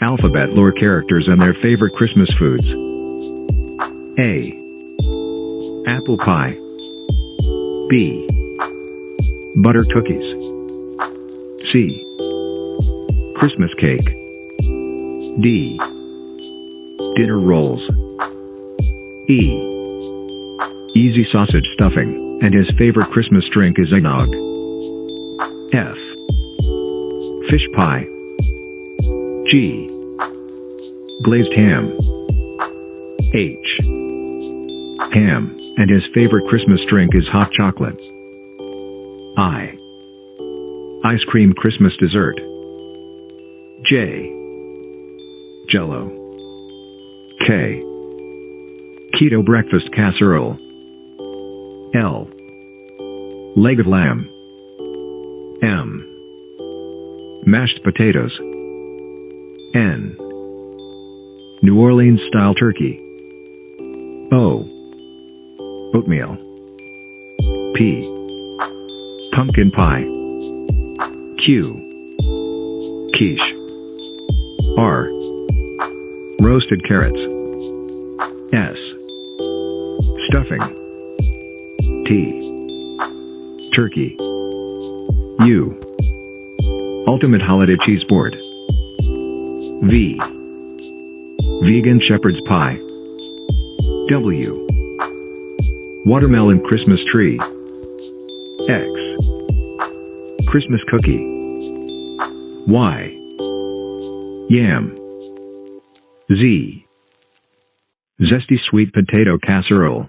Alphabet lore characters and their favorite Christmas foods. A. Apple pie. B. Butter cookies. C. Christmas cake. D. Dinner rolls. E. Easy sausage stuffing, and his favorite Christmas drink is eggnog. F. Fish pie. G. Glazed ham. H. Ham, and his favorite Christmas drink is hot chocolate. I. Ice cream Christmas dessert. J. Jello. K. Keto breakfast casserole. L. Leg of lamb. M. Mashed potatoes. N. New Orleans style turkey. O. Oatmeal. P. Pumpkin pie. Q. Quiche. R. Roasted carrots. S. Stuffing. T. Turkey. U. Ultimate holiday cheese board. V. Vegan shepherd's pie. W. Watermelon Christmas tree. X. Christmas cookie. Y. Yam. Z. Zesty sweet potato casserole.